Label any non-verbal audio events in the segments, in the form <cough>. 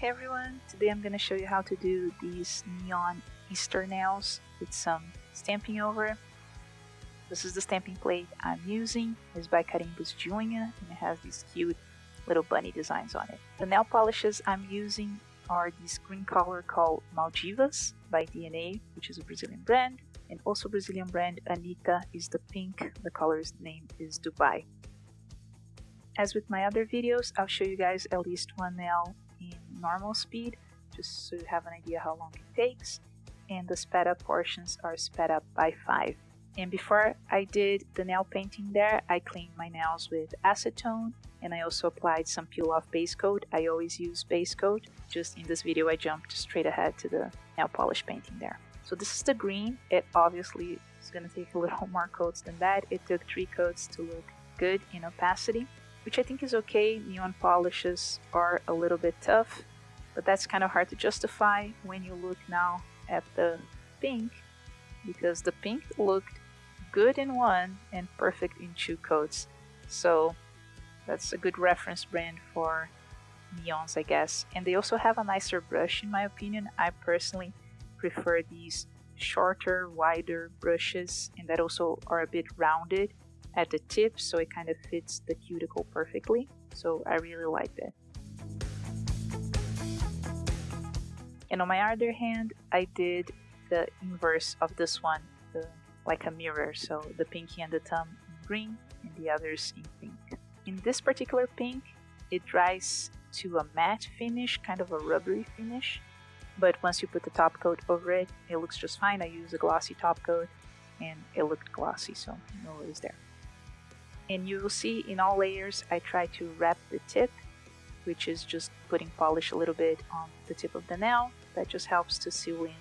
Hey everyone, today I'm going to show you how to do these neon Easter nails with some stamping over. This is the stamping plate I'm using. It's by Carimbos Unha and it has these cute little bunny designs on it. The nail polishes I'm using are this green color called Maldivas by DNA, which is a Brazilian brand, and also Brazilian brand Anita is the pink. The color's name is Dubai. As with my other videos, I'll show you guys at least one nail normal speed, just so you have an idea how long it takes. And the sped up portions are sped up by 5. And before I did the nail painting there, I cleaned my nails with acetone and I also applied some peel off base coat. I always use base coat. Just in this video I jumped straight ahead to the nail polish painting there. So this is the green. It obviously is going to take a little <laughs> more coats than that. It took three coats to look good in opacity which I think is okay. Neon polishes are a little bit tough, but that's kind of hard to justify when you look now at the pink, because the pink looked good in one and perfect in two coats. So that's a good reference brand for neons, I guess. And they also have a nicer brush, in my opinion. I personally prefer these shorter, wider brushes, and that also are a bit rounded at the tip so it kind of fits the cuticle perfectly. So I really like that. And on my other hand, I did the inverse of this one, the, like a mirror. So the pinky and the thumb in green and the others in pink. In this particular pink, it dries to a matte finish, kind of a rubbery finish. But once you put the top coat over it, it looks just fine. I use a glossy top coat and it looked glossy, so no worries there. And you will see in all layers I try to wrap the tip, which is just putting polish a little bit on the tip of the nail. That just helps to seal in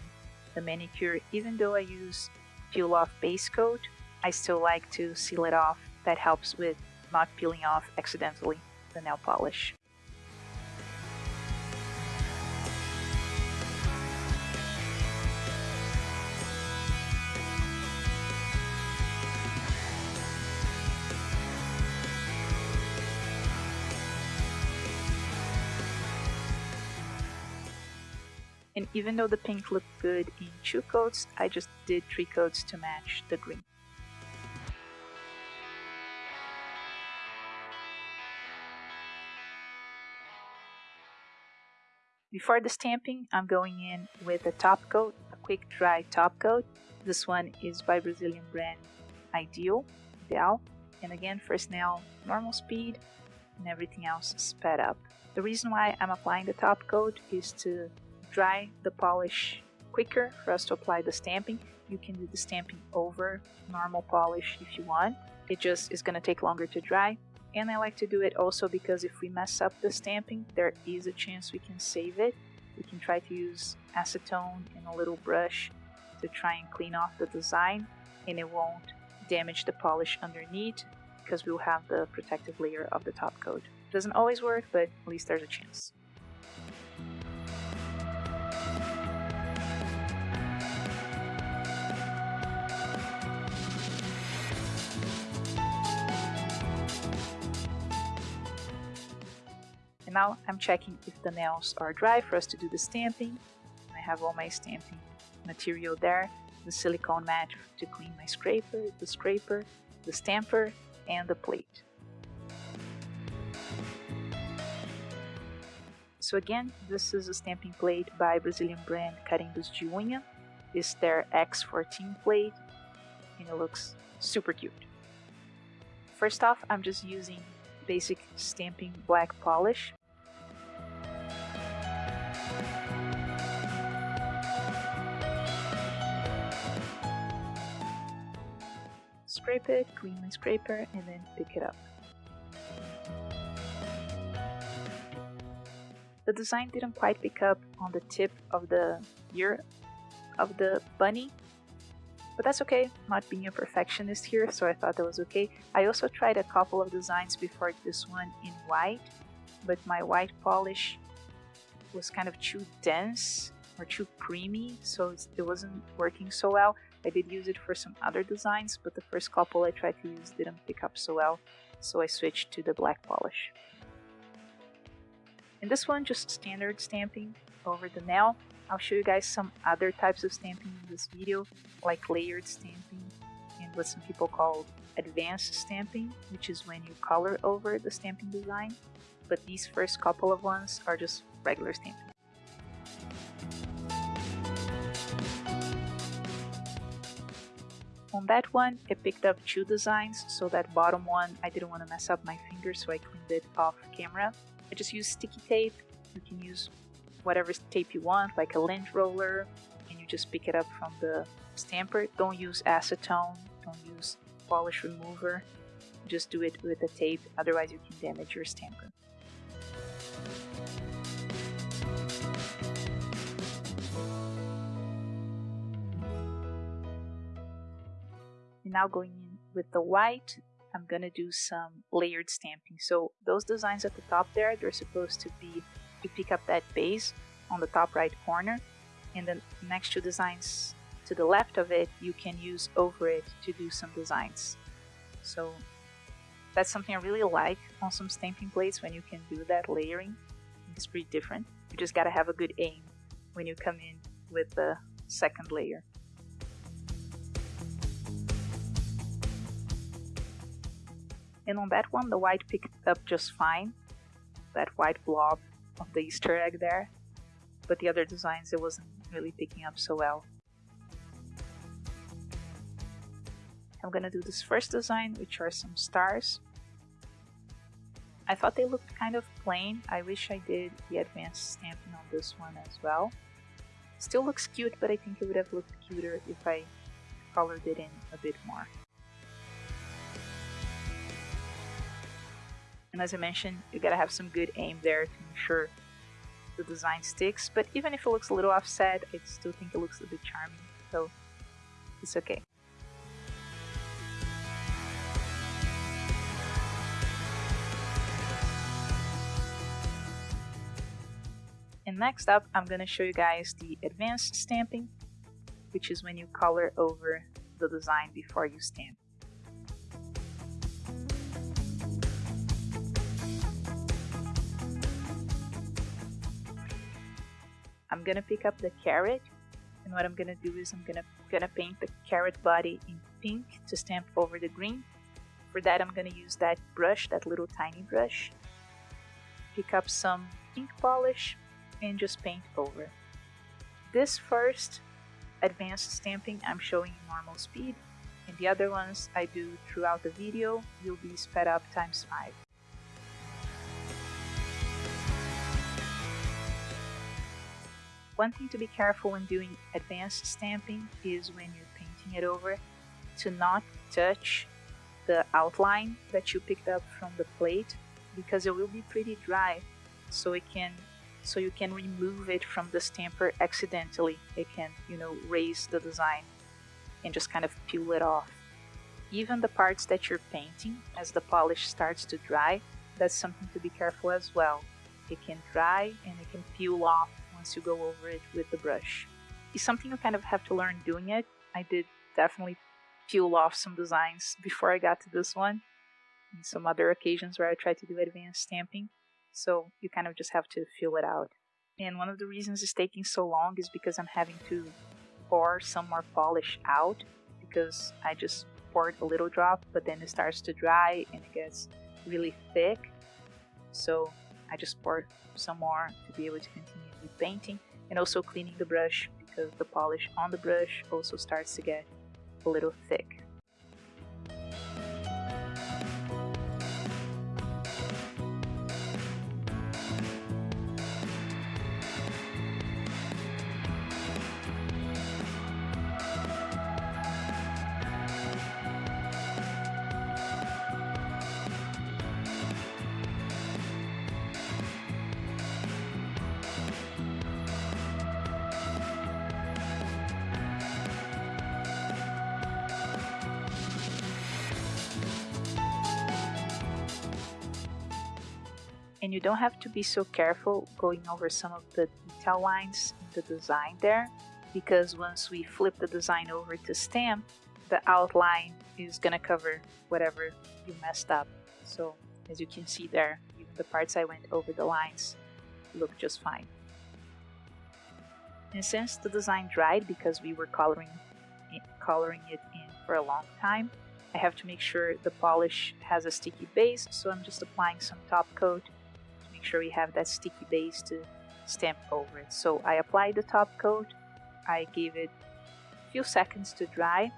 the manicure. Even though I use peel off base coat, I still like to seal it off. That helps with not peeling off accidentally the nail polish. And even though the pink looked good in two coats, I just did three coats to match the green. Before the stamping, I'm going in with a top coat, a quick dry top coat. This one is by Brazilian brand Ideal, Ideal. And again, first nail, normal speed, and everything else sped up. The reason why I'm applying the top coat is to dry the polish quicker for us to apply the stamping. You can do the stamping over normal polish if you want. It just is going to take longer to dry. And I like to do it also because if we mess up the stamping, there is a chance we can save it. We can try to use acetone and a little brush to try and clean off the design and it won't damage the polish underneath because we'll have the protective layer of the top coat. Doesn't always work, but at least there's a chance. Now I'm checking if the nails are dry for us to do the stamping. I have all my stamping material there, the silicone mat to clean my scraper, the scraper, the stamper, and the plate. So again, this is a stamping plate by Brazilian brand Carimbos de Unha. It's their X14 plate and it looks super cute. First off, I'm just using basic stamping black polish scrape it, clean my scraper, and then pick it up. The design didn't quite pick up on the tip of the ear of the bunny, but that's okay, not being a perfectionist here, so I thought that was okay. I also tried a couple of designs before this one in white, but my white polish was kind of too dense or too creamy, so it wasn't working so well. I did use it for some other designs, but the first couple I tried to use didn't pick up so well, so I switched to the black polish. In this one, just standard stamping over the nail. I'll show you guys some other types of stamping in this video, like layered stamping and what some people call advanced stamping, which is when you color over the stamping design. But these first couple of ones are just regular stamping. On that one, I picked up two designs, so that bottom one, I didn't want to mess up my finger, so I cleaned it off camera. I just used sticky tape. You can use whatever tape you want, like a lint roller, and you just pick it up from the stamper. Don't use acetone, don't use polish remover. Just do it with the tape, otherwise you can damage your stamper. Now going in with the white, I'm gonna do some layered stamping. So those designs at the top there, they're supposed to be, you pick up that base on the top right corner, and then next two designs to the left of it, you can use over it to do some designs. So that's something I really like on some stamping plates when you can do that layering. It's pretty different. You just gotta have a good aim when you come in with the second layer. And on that one, the white picked up just fine. That white blob of the Easter egg there. But the other designs, it wasn't really picking up so well. I'm gonna do this first design, which are some stars. I thought they looked kind of plain. I wish I did the advanced stamping on this one as well. Still looks cute, but I think it would have looked cuter if I colored it in a bit more. And as I mentioned, you gotta have some good aim there to ensure the design sticks. But even if it looks a little offset, I still think it looks a bit charming. So it's okay. And next up, I'm gonna show you guys the advanced stamping, which is when you color over the design before you stamp. I'm gonna pick up the carrot and what I'm gonna do is I'm gonna gonna paint the carrot body in pink to stamp over the green. For that I'm gonna use that brush, that little tiny brush. Pick up some ink polish and just paint over. This first advanced stamping I'm showing in normal speed and the other ones I do throughout the video will be sped up times 5. One thing to be careful when doing advanced stamping is when you're painting it over to not touch the outline that you picked up from the plate because it will be pretty dry. So it can so you can remove it from the stamper accidentally. It can you know raise the design and just kind of peel it off. Even the parts that you're painting as the polish starts to dry that's something to be careful as well. It can dry and it can peel off once you go over it with the brush. It's something you kind of have to learn doing it. I did definitely peel off some designs before I got to this one. And some other occasions where I tried to do advanced stamping. So you kind of just have to feel it out. And one of the reasons it's taking so long is because I'm having to pour some more polish out because I just poured a little drop, but then it starts to dry and it gets really thick. So I just poured some more to be able to continue painting and also cleaning the brush because the polish on the brush also starts to get a little thick. You don't have to be so careful going over some of the detail lines in the design there because once we flip the design over to stamp the outline is gonna cover whatever you messed up so as you can see there the parts I went over the lines look just fine. And since the design dried because we were coloring it, coloring it in for a long time, I have to make sure the polish has a sticky base, so I'm just applying some top coat sure we have that sticky base to stamp over it. So I apply the top coat, I give it a few seconds to dry,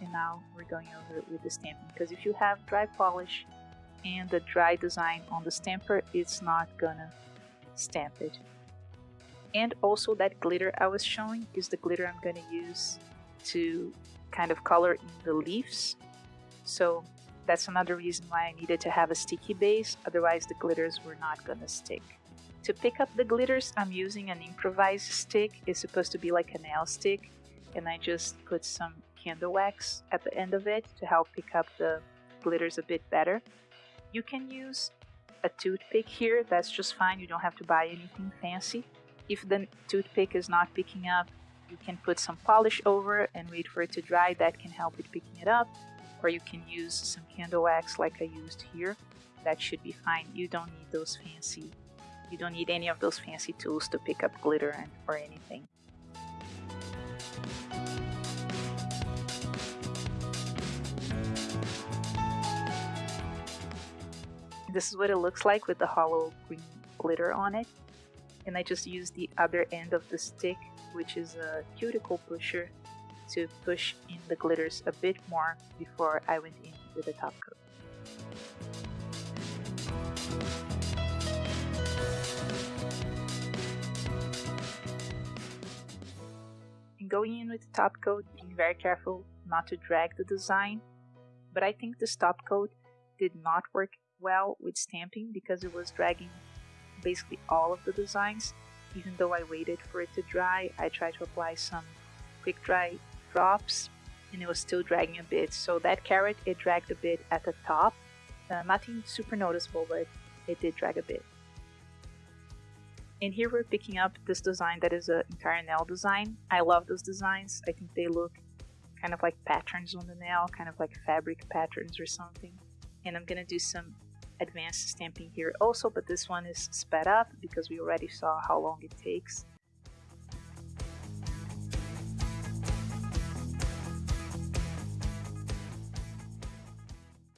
and now we're going over it with the stamping because if you have dry polish and the dry design on the stamper, it's not gonna stamp it. And also that glitter I was showing is the glitter I'm gonna use to kind of color in the leaves. So that's another reason why I needed to have a sticky base, otherwise the glitters were not gonna stick. To pick up the glitters, I'm using an improvised stick. It's supposed to be like a nail stick, and I just put some candle wax at the end of it to help pick up the glitters a bit better. You can use a toothpick here, that's just fine, you don't have to buy anything fancy. If the toothpick is not picking up, you can put some polish over and wait for it to dry, that can help with picking it up. Or you can use some candle wax like I used here, that should be fine. You don't need those fancy, you don't need any of those fancy tools to pick up glitter and, or anything. This is what it looks like with the holo green glitter on it. And I just used the other end of the stick, which is a cuticle pusher, to push in the glitters a bit more before I went in with the top coat. And going in with the top coat, being very careful not to drag the design, but I think this top coat did not work well with stamping because it was dragging basically all of the designs. Even though I waited for it to dry, I tried to apply some quick dry drops and it was still dragging a bit. So that carrot, it dragged a bit at the top. Uh, nothing super noticeable, but it did drag a bit. And here we're picking up this design that is an entire nail design. I love those designs. I think they look kind of like patterns on the nail, kind of like fabric patterns or something. And I'm gonna do some advanced stamping here also, but this one is sped up because we already saw how long it takes.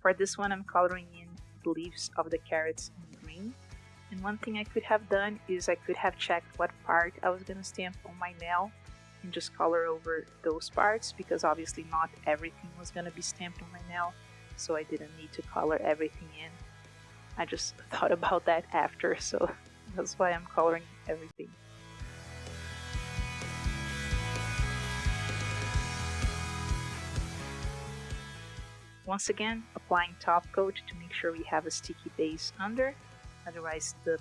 For this one I'm coloring in the leaves of the carrots in green. And one thing I could have done is I could have checked what part I was going to stamp on my nail and just color over those parts because obviously not everything was going to be stamped on my nail so I didn't need to color everything in. I just <laughs> thought about that after, so <laughs> that's why I'm coloring everything. Once again, applying top coat to make sure we have a sticky base under, otherwise the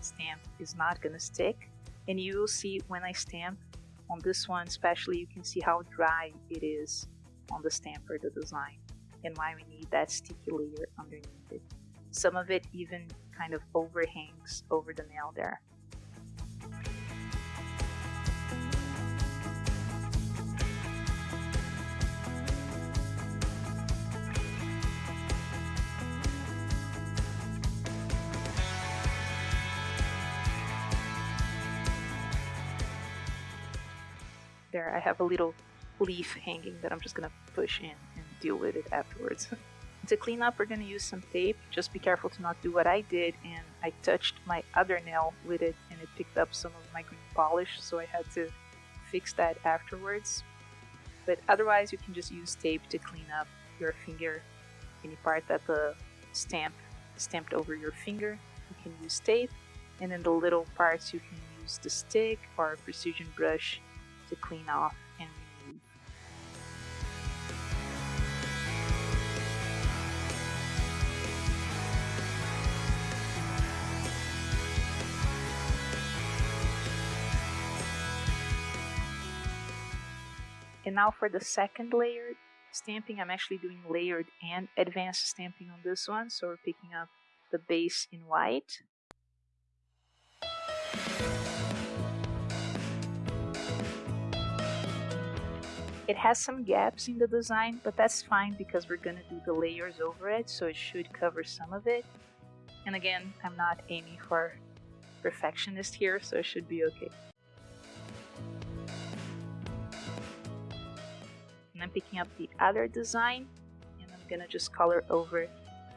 stamp is not gonna stick. And you will see when I stamp on this one especially, you can see how dry it is on the stamp or the design and why we need that sticky layer underneath it. Some of it even kind of overhangs over the nail there. There, I have a little leaf hanging that I'm just gonna push in and deal with it afterwards. <laughs> To clean up, we're to use some tape. Just be careful to not do what I did, and I touched my other nail with it, and it picked up some of my green polish, so I had to fix that afterwards. But otherwise, you can just use tape to clean up your finger, any part that the stamp stamped over your finger. You can use tape, and then the little parts you can use the stick or a precision brush to clean off And remove. And now for the second layered stamping, I'm actually doing layered and advanced stamping on this one. So we're picking up the base in white. It has some gaps in the design, but that's fine because we're gonna do the layers over it, so it should cover some of it. And again, I'm not aiming for perfectionist here, so it should be okay. And I'm picking up the other design and I'm gonna just color over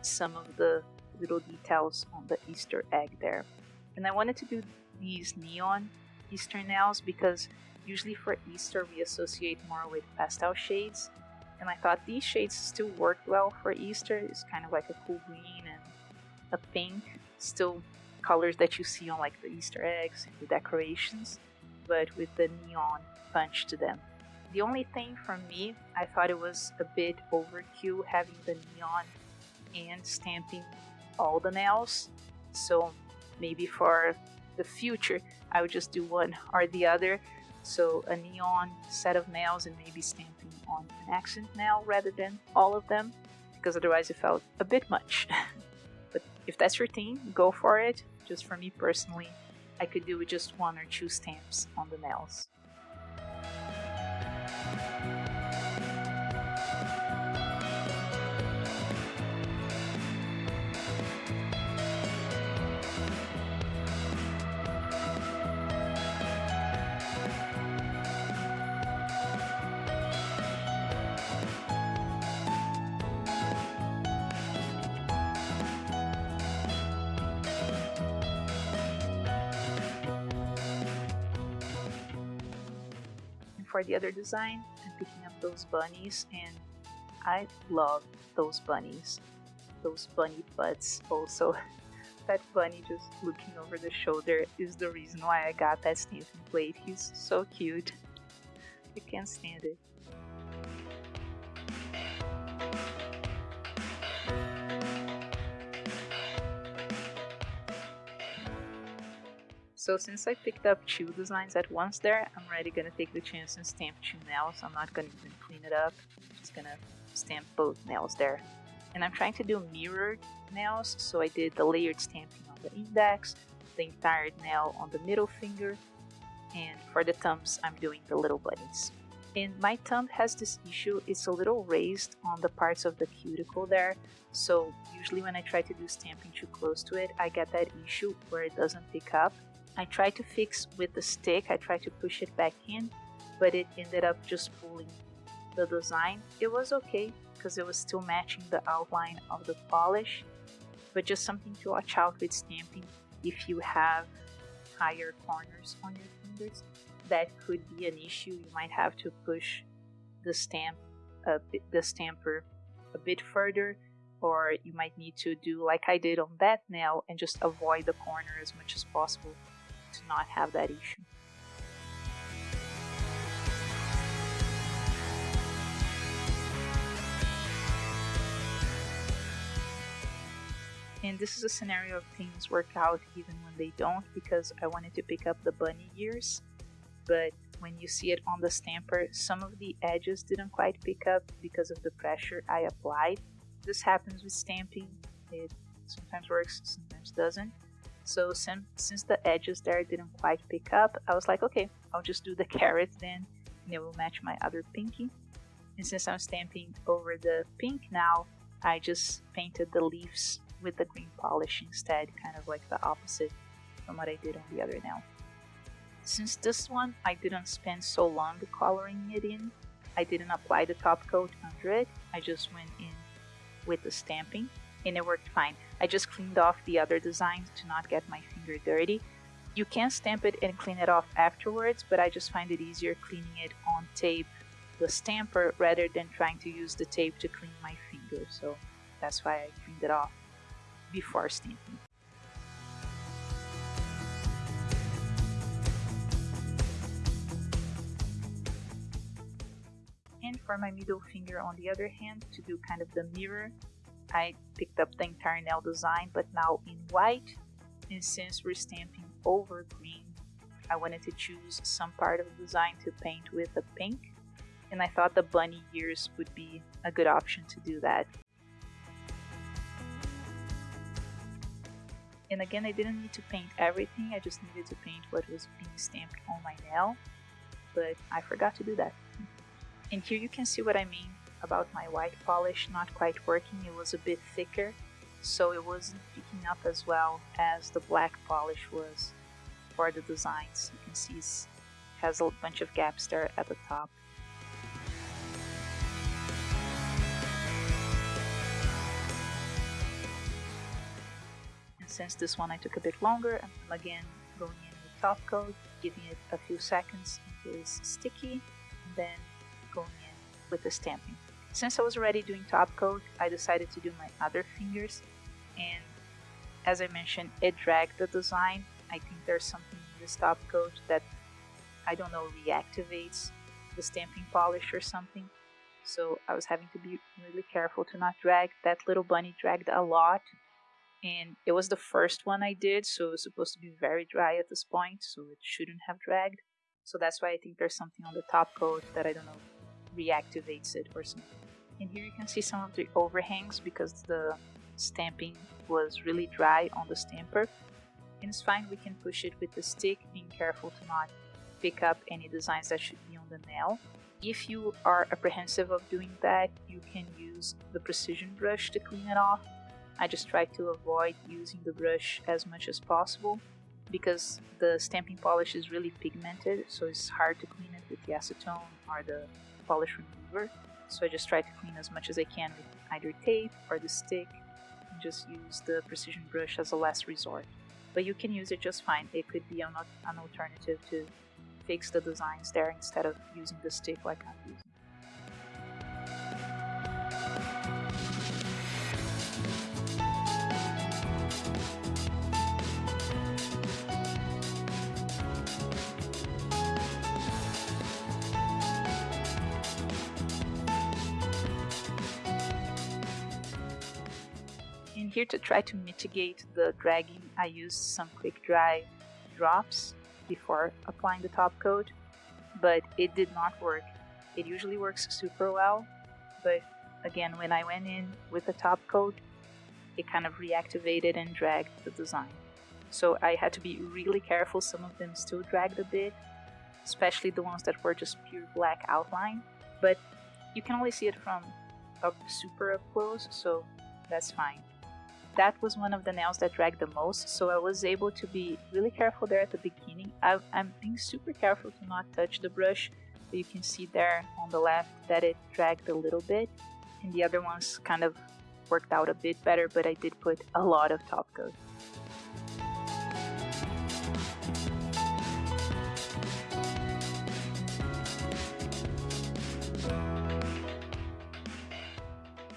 some of the little details on the Easter egg there. And I wanted to do these neon Easter nails because usually for Easter we associate more with pastel shades and I thought these shades still worked well for Easter. It's kind of like a cool green and a pink, still colors that you see on like the Easter eggs and the decorations, but with the neon punch to them. The only thing for me, I thought it was a bit overkill having the neon and stamping all the nails. So maybe for the future, I would just do one or the other. So a neon set of nails and maybe stamping on an accent nail rather than all of them, because otherwise it felt a bit much. <laughs> but if that's your thing, go for it. Just for me personally, I could do with just one or two stamps on the nails. For the other design, I'm picking up those bunnies and I love those bunnies. Those bunny butts also. <laughs> that bunny just looking over the shoulder is the reason why I got that stamping plate. He's so cute. I can't stand it. So since I picked up two designs at once there, I'm already gonna take the chance and stamp two nails. I'm not gonna even clean it up. I'm just gonna stamp both nails there. And I'm trying to do mirrored nails, so I did the layered stamping on the index, the entire nail on the middle finger, and for the thumbs I'm doing the little bunnies. And my thumb has this issue, it's a little raised on the parts of the cuticle there, so usually when I try to do stamping too close to it, I get that issue where it doesn't pick up I tried to fix with the stick, I tried to push it back in, but it ended up just pulling the design. It was okay because it was still matching the outline of the polish, but just something to watch out with stamping if you have higher corners on your fingers. That could be an issue. You might have to push the stamp, uh, the stamper a bit further or you might need to do like I did on that nail and just avoid the corner as much as possible to not have that issue. And this is a scenario of things work out even when they don't because I wanted to pick up the bunny ears, but when you see it on the stamper, some of the edges didn't quite pick up because of the pressure I applied. This happens with stamping, it sometimes works, sometimes doesn't. So since, since the edges there didn't quite pick up, I was like, okay, I'll just do the carrot then, and it will match my other pinky. And since I'm stamping over the pink now, I just painted the leaves with the green polish instead, kind of like the opposite from what I did on the other nail. Since this one I didn't spend so long coloring it in, I didn't apply the top coat under it, I just went in with the stamping and it worked fine. I just cleaned off the other designs to not get my finger dirty. You can stamp it and clean it off afterwards, but I just find it easier cleaning it on tape, the stamper, rather than trying to use the tape to clean my finger. So that's why I cleaned it off before stamping. And for my middle finger on the other hand, to do kind of the mirror, I picked up the entire nail design but now in white. And since we're stamping over green I wanted to choose some part of the design to paint with a pink. And I thought the bunny ears would be a good option to do that. And again, I didn't need to paint everything, I just needed to paint what was being stamped on my nail, but I forgot to do that. And here you can see what I mean about my white polish not quite working, it was a bit thicker so it wasn't picking up as well as the black polish was for the designs. You can see it has a bunch of gaps there at the top. And since this one I took a bit longer, I'm again going in with top coat, giving it a few seconds until it's sticky, and then going in with the stamping. Since I was already doing top coat, I decided to do my other fingers and as I mentioned, it dragged the design. I think there's something in this top coat that I don't know reactivates the stamping polish or something. So I was having to be really careful to not drag. That little bunny dragged a lot and it was the first one I did, so it was supposed to be very dry at this point, so it shouldn't have dragged. So that's why I think there's something on the top coat that I don't know reactivates it or something. And here you can see some of the overhangs because the stamping was really dry on the stamper. And it's fine, we can push it with the stick, being careful to not pick up any designs that should be on the nail. If you are apprehensive of doing that, you can use the precision brush to clean it off. I just try to avoid using the brush as much as possible because the stamping polish is really pigmented, so it's hard to clean it with the acetone or the polish remover. So I just try to clean as much as I can with either tape or the stick and just use the precision brush as a last resort. But you can use it just fine. It could be an, an alternative to fix the designs there instead of using the stick like I'm using. Here to try to mitigate the dragging, I used some quick dry drops before applying the top coat, but it did not work. It usually works super well, but again, when I went in with the top coat, it kind of reactivated and dragged the design. So I had to be really careful. Some of them still dragged a bit, especially the ones that were just pure black outline, but you can only see it from up super up close, so that's fine that was one of the nails that dragged the most so I was able to be really careful there at the beginning. I, am being super careful to not touch the brush but you can see there on the left that it dragged a little bit and the other ones kind of worked out a bit better but I did put a lot of top coat.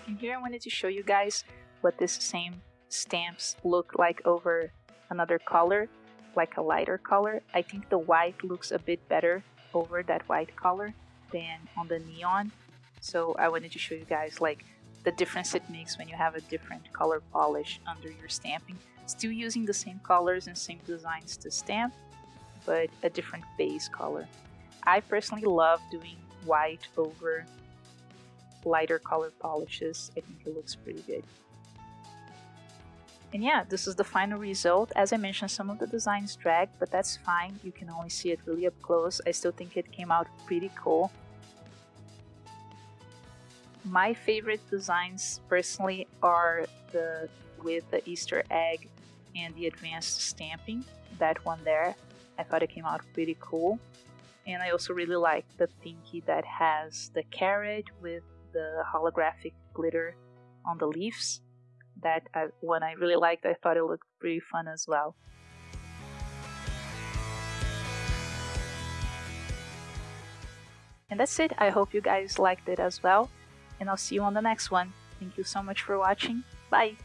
And here I wanted to show you guys what this same stamps look like over another color, like a lighter color. I think the white looks a bit better over that white color than on the neon. So I wanted to show you guys like the difference it makes when you have a different color polish under your stamping. Still using the same colors and same designs to stamp, but a different base color. I personally love doing white over lighter color polishes. I think it looks pretty good. And yeah, this is the final result. As I mentioned, some of the designs drag, but that's fine. You can only see it really up close. I still think it came out pretty cool. My favorite designs personally are the with the Easter egg and the advanced stamping. That one there, I thought it came out pretty cool. And I also really like the pinky that has the carrot with the holographic glitter on the leaves that I, one I really liked. I thought it looked pretty fun as well. And that's it. I hope you guys liked it as well. And I'll see you on the next one. Thank you so much for watching. Bye!